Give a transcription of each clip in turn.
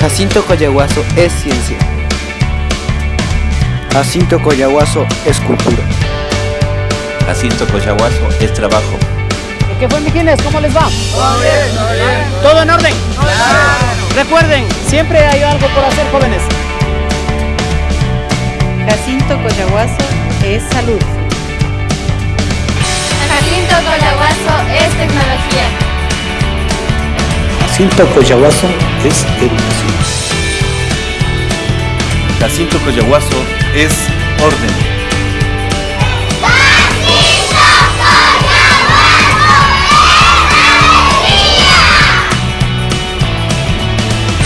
Jacinto Coyahuaso es ciencia. Jacinto Coyahuaso es cultura. Jacinto Coyahuaso es trabajo. ¿Qué fue, Mijines? ¿Cómo les va? Todo bien, todo bien. ¿Todo en orden? Claro. Recuerden, siempre hay algo por hacer, jóvenes. Jacinto Coyahuaso es salud. Jacinto Coyahuaso es tecnología. Jacinto Coyahuaso es educación. Jacinto Coyahuaso es orden.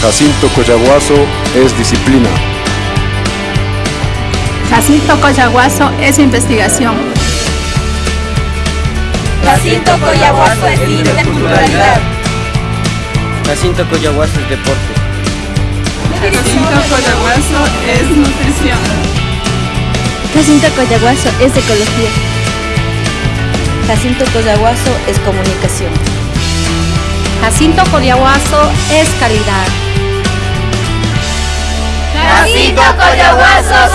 Jacinto Coyahuaso es disciplina. Jacinto Coyahuaso es investigación. Jacinto Coyahuaso es interculturalidad. Jacinto Coyahuaso es deporte. Jacinto Coyahuaso es nutrición. Jacinto Coyahuaso es ecología. Jacinto Coyahuaso es comunicación. Jacinto Coyahuaso es calidad. Jacinto Coyahuaso